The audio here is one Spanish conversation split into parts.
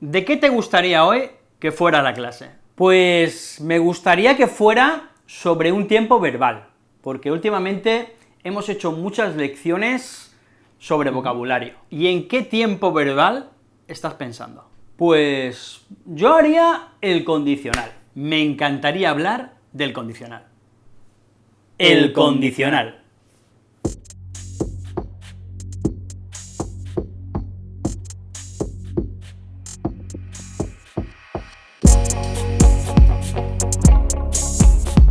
¿de qué te gustaría hoy que fuera la clase? Pues me gustaría que fuera sobre un tiempo verbal, porque últimamente hemos hecho muchas lecciones sobre vocabulario. ¿Y en qué tiempo verbal estás pensando? Pues yo haría el condicional. Me encantaría hablar del condicional. El condicional.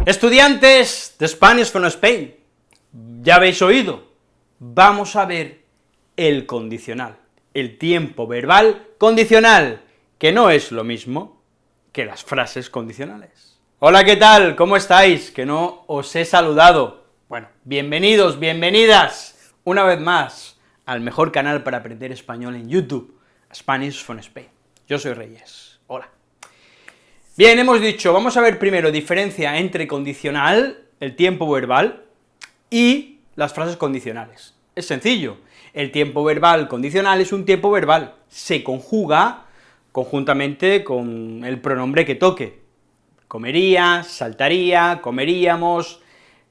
Estudiantes de Spanish from Spain, ya habéis oído, vamos a ver el condicional, el tiempo verbal condicional, que no es lo mismo que las frases condicionales. Hola, ¿qué tal? ¿Cómo estáis? Que no os he saludado. Bueno, bienvenidos, bienvenidas, una vez más, al mejor canal para aprender español en YouTube, Spanish from Spain. Yo soy Reyes, hola. Bien, hemos dicho, vamos a ver primero diferencia entre condicional, el tiempo verbal, y las frases condicionales. Es sencillo, el tiempo verbal condicional es un tiempo verbal, se conjuga conjuntamente con el pronombre que toque. Comería, saltaría, comeríamos,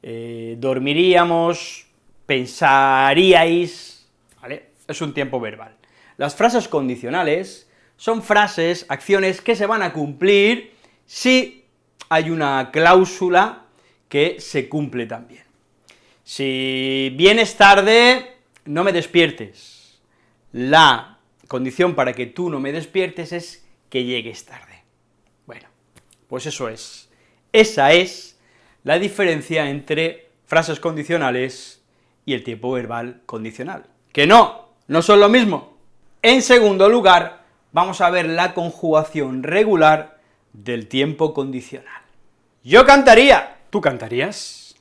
eh, dormiríamos, pensaríais, ¿vale? Es un tiempo verbal. Las frases condicionales son frases, acciones que se van a cumplir si hay una cláusula que se cumple también. Si vienes tarde, no me despiertes. La condición para que tú no me despiertes es que llegues tarde. Bueno, pues eso es. Esa es la diferencia entre frases condicionales y el tiempo verbal condicional. ¡Que no! ¡No son lo mismo! En segundo lugar, vamos a ver la conjugación regular del tiempo condicional. Yo cantaría, ¿tú cantarías?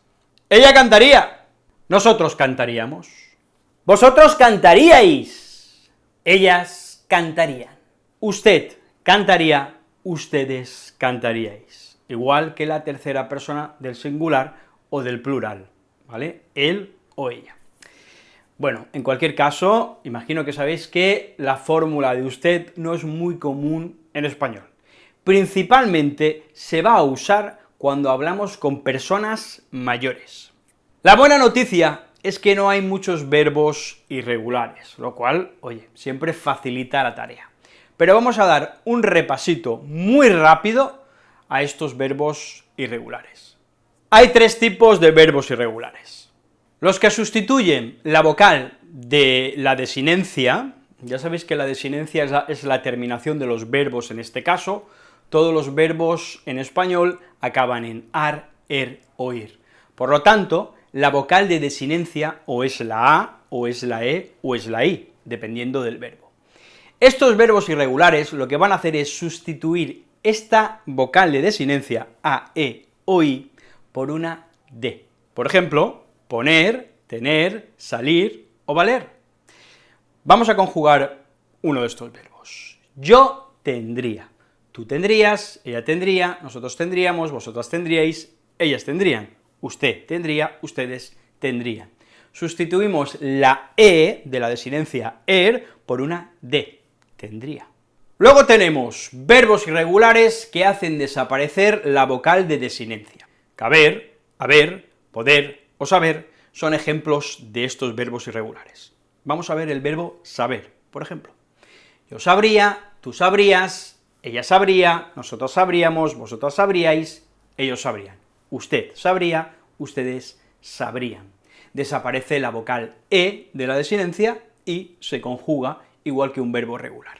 Ella cantaría, nosotros cantaríamos. Vosotros cantaríais, ellas cantarían. Usted cantaría, ustedes cantaríais. Igual que la tercera persona del singular o del plural, ¿vale? Él o ella. Bueno, en cualquier caso, imagino que sabéis que la fórmula de usted no es muy común en español principalmente se va a usar cuando hablamos con personas mayores. La buena noticia es que no hay muchos verbos irregulares, lo cual, oye, siempre facilita la tarea. Pero vamos a dar un repasito muy rápido a estos verbos irregulares. Hay tres tipos de verbos irregulares. Los que sustituyen la vocal de la desinencia, ya sabéis que la desinencia es la, es la terminación de los verbos en este caso, todos los verbos en español acaban en ar, er o ir. Por lo tanto, la vocal de desinencia o es la a, o es la e, o es la i, dependiendo del verbo. Estos verbos irregulares lo que van a hacer es sustituir esta vocal de desinencia, a, e o i, por una d. Por ejemplo, poner, tener, salir o valer. Vamos a conjugar uno de estos verbos. Yo tendría. Tú tendrías, ella tendría, nosotros tendríamos, vosotras tendríais, ellas tendrían, usted tendría, ustedes tendrían. Sustituimos la e de la desinencia er por una d, tendría. Luego tenemos verbos irregulares que hacen desaparecer la vocal de desinencia. Caber, haber, poder o saber son ejemplos de estos verbos irregulares. Vamos a ver el verbo saber, por ejemplo. Yo sabría, tú sabrías, ella sabría, nosotros sabríamos, vosotros sabríais, ellos sabrían. Usted sabría, ustedes sabrían. Desaparece la vocal e de la desinencia y se conjuga igual que un verbo regular.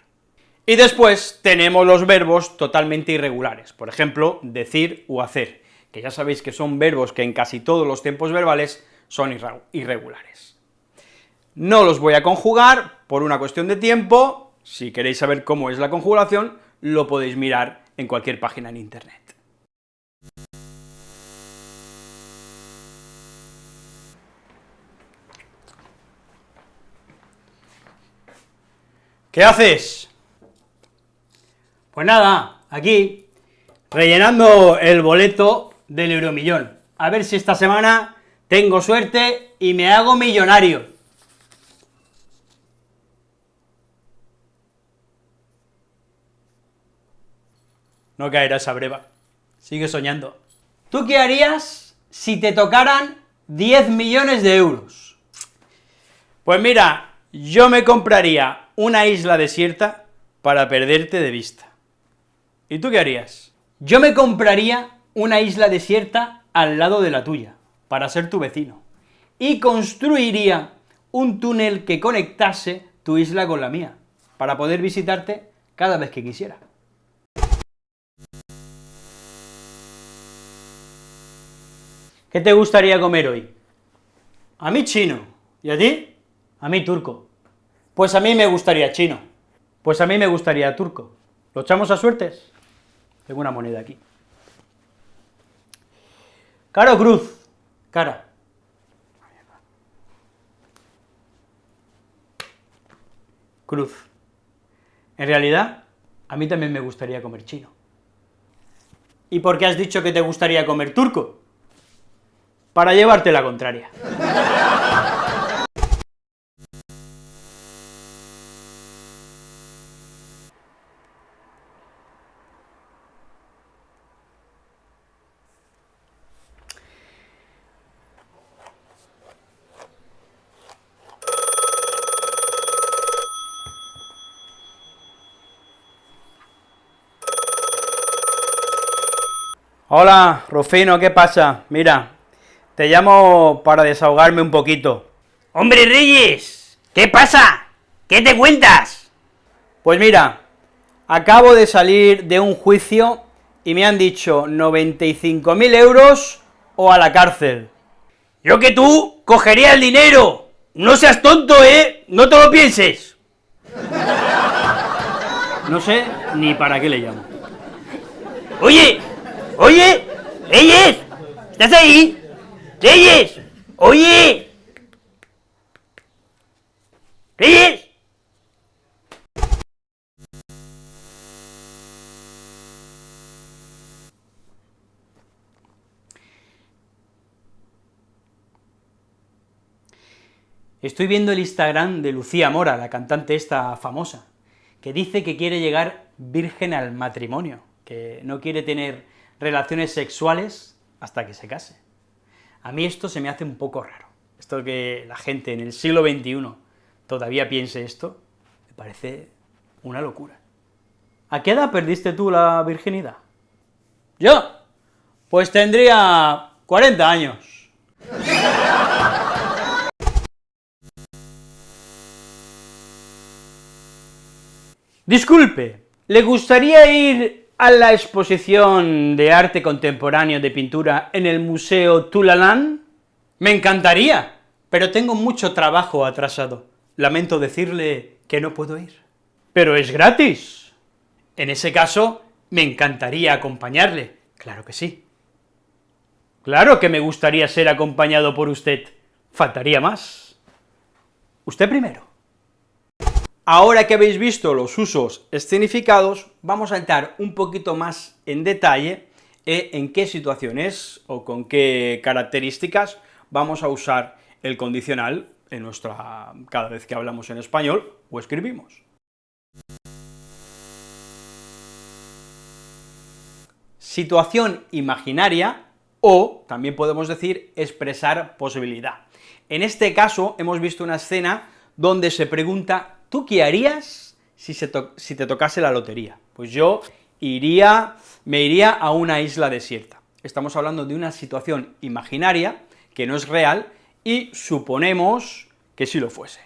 Y después tenemos los verbos totalmente irregulares, por ejemplo, decir o hacer, que ya sabéis que son verbos que en casi todos los tiempos verbales son irregulares. No los voy a conjugar por una cuestión de tiempo, si queréis saber cómo es la conjugación, lo podéis mirar en cualquier página en internet. ¿Qué haces? Pues nada, aquí, rellenando el boleto del Euromillón. A ver si esta semana tengo suerte y me hago millonario. No caerá esa breva. Sigue soñando. ¿Tú qué harías si te tocaran 10 millones de euros? Pues mira, yo me compraría una isla desierta para perderte de vista. ¿Y tú qué harías? Yo me compraría una isla desierta al lado de la tuya, para ser tu vecino, y construiría un túnel que conectase tu isla con la mía, para poder visitarte cada vez que quisiera. ¿Qué te gustaría comer hoy? A mí chino. ¿Y a ti? A mí turco. Pues a mí me gustaría chino. Pues a mí me gustaría turco. ¿Lo echamos a suertes? Tengo una moneda aquí. Caro Cruz. Cara. Cruz. En realidad, a mí también me gustaría comer chino. ¿Y por qué has dicho que te gustaría comer turco? Para llevarte la contraria. Hola, Rufino, ¿qué pasa? Mira, te llamo para desahogarme un poquito. ¡Hombre Reyes! ¿Qué pasa? ¿Qué te cuentas? Pues mira, acabo de salir de un juicio y me han dicho 95.000 euros o a la cárcel. Yo que tú cogería el dinero. No seas tonto, ¿eh? No te lo pienses. No sé ni para qué le llamo. Oye, oye, Reyes, ¿estás ahí? ¡Reyes! ¡Oye! ¡Reyes! Estoy viendo el Instagram de Lucía Mora, la cantante esta famosa, que dice que quiere llegar virgen al matrimonio, que no quiere tener relaciones sexuales hasta que se case. A mí esto se me hace un poco raro. Esto que la gente en el siglo XXI todavía piense esto, me parece una locura. ¿A qué edad perdiste tú la virginidad? ¿Yo? Pues tendría 40 años. Disculpe, ¿le gustaría ir a la exposición de arte contemporáneo de pintura en el Museo Tulalán? Me encantaría, pero tengo mucho trabajo atrasado. Lamento decirle que no puedo ir. Pero es gratis. En ese caso, me encantaría acompañarle. Claro que sí. Claro que me gustaría ser acompañado por usted. Faltaría más. Usted primero. Ahora que habéis visto los usos escenificados, vamos a entrar un poquito más en detalle en qué situaciones o con qué características vamos a usar el condicional en nuestra, cada vez que hablamos en español o escribimos. Situación imaginaria, o también podemos decir expresar posibilidad. En este caso hemos visto una escena donde se pregunta ¿Tú qué harías si, te tocase la lotería? Pues yo iría, me iría a una isla desierta. Estamos hablando de una situación imaginaria, que no es real, y suponemos que sí lo fuese.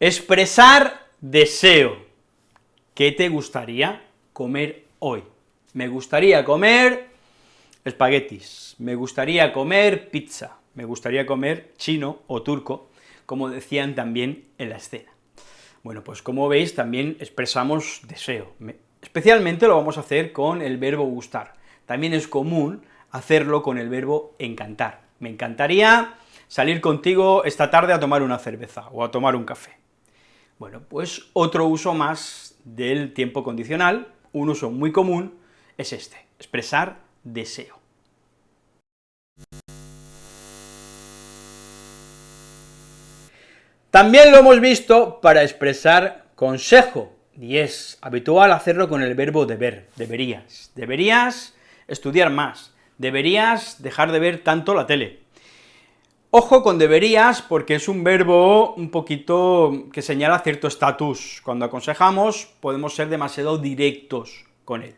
Expresar deseo. ¿Qué te gustaría comer hoy? Me gustaría comer espaguetis, me gustaría comer pizza, me gustaría comer chino o turco, como decían también en la escena. Bueno, pues como veis, también expresamos deseo, especialmente lo vamos a hacer con el verbo gustar. También es común hacerlo con el verbo encantar. Me encantaría salir contigo esta tarde a tomar una cerveza o a tomar un café. Bueno, pues otro uso más del tiempo condicional, un uso muy común, es este, expresar deseo. También lo hemos visto para expresar consejo, y es habitual hacerlo con el verbo deber, deberías. Deberías estudiar más, deberías dejar de ver tanto la tele. Ojo con deberías, porque es un verbo un poquito que señala cierto estatus. Cuando aconsejamos podemos ser demasiado directos con él.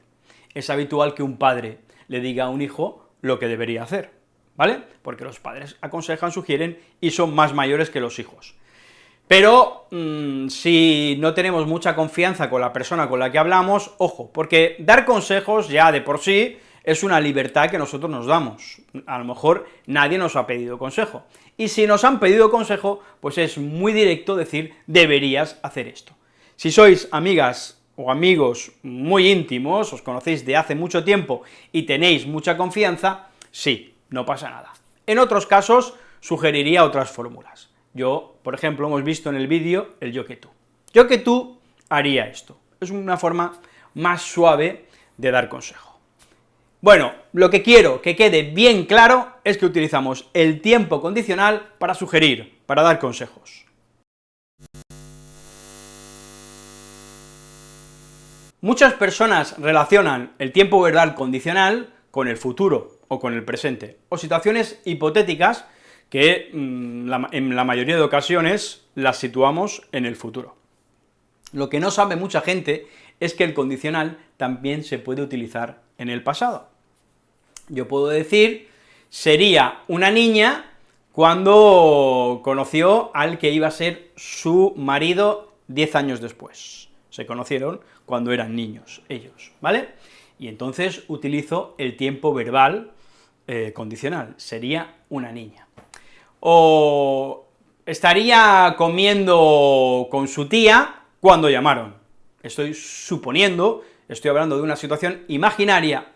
Es habitual que un padre le diga a un hijo lo que debería hacer, ¿vale? Porque los padres aconsejan, sugieren y son más mayores que los hijos. Pero mm, si no tenemos mucha confianza con la persona con la que hablamos, ojo, porque dar consejos ya de por sí es una libertad que nosotros nos damos. A lo mejor nadie nos ha pedido consejo. Y si nos han pedido consejo, pues es muy directo decir, deberías hacer esto. Si sois amigas o amigos muy íntimos, os conocéis de hace mucho tiempo y tenéis mucha confianza, sí, no pasa nada. En otros casos, sugeriría otras fórmulas. Yo, por ejemplo, hemos visto en el vídeo el yo que tú. Yo que tú haría esto. Es una forma más suave de dar consejo. Bueno, lo que quiero que quede bien claro es que utilizamos el tiempo condicional para sugerir, para dar consejos. Muchas personas relacionan el tiempo verbal condicional con el futuro o con el presente, o situaciones hipotéticas que mm, en la mayoría de ocasiones las situamos en el futuro. Lo que no sabe mucha gente es que el condicional también se puede utilizar en el pasado. Yo puedo decir, sería una niña cuando conoció al que iba a ser su marido diez años después. Se conocieron cuando eran niños, ellos, ¿vale? Y entonces utilizo el tiempo verbal eh, condicional, sería una niña. O estaría comiendo con su tía cuando llamaron. Estoy suponiendo, estoy hablando de una situación imaginaria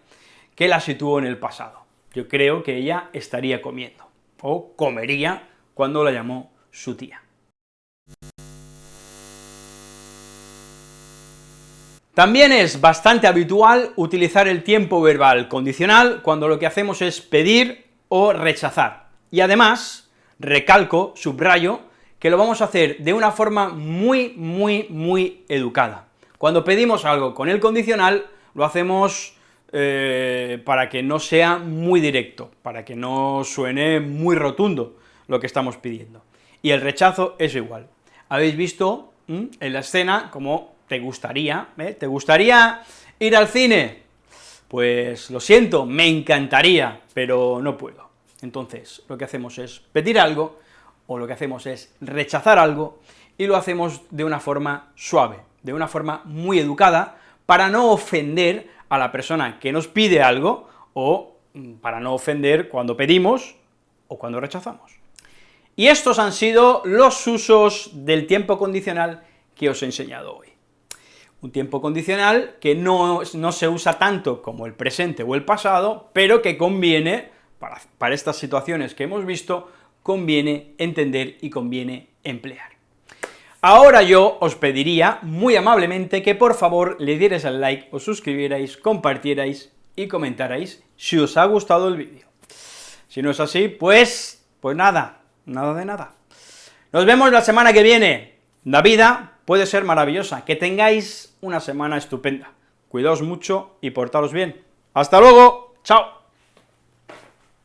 que la situó en el pasado. Yo creo que ella estaría comiendo, o comería cuando la llamó su tía. También es bastante habitual utilizar el tiempo verbal condicional cuando lo que hacemos es pedir o rechazar. Y además, recalco, subrayo, que lo vamos a hacer de una forma muy, muy, muy educada. Cuando pedimos algo con el condicional, lo hacemos eh, para que no sea muy directo, para que no suene muy rotundo lo que estamos pidiendo. Y el rechazo es igual. Habéis visto en la escena como te gustaría, ¿eh? ¿Te gustaría ir al cine? Pues lo siento, me encantaría, pero no puedo. Entonces, lo que hacemos es pedir algo, o lo que hacemos es rechazar algo, y lo hacemos de una forma suave, de una forma muy educada, para no ofender a la persona que nos pide algo, o mm, para no ofender cuando pedimos o cuando rechazamos. Y estos han sido los usos del tiempo condicional que os he enseñado hoy. Un tiempo condicional que no, no se usa tanto como el presente o el pasado, pero que conviene, para, estas situaciones que hemos visto, conviene entender y conviene emplear. Ahora yo os pediría muy amablemente que por favor le dierais al like, os suscribierais, compartierais y comentarais si os ha gustado el vídeo. Si no es así, pues, pues nada, nada de nada. Nos vemos la semana que viene. La vida puede ser maravillosa, que tengáis una semana estupenda. Cuidaos mucho y portaros bien. ¡Hasta luego! ¡Chao!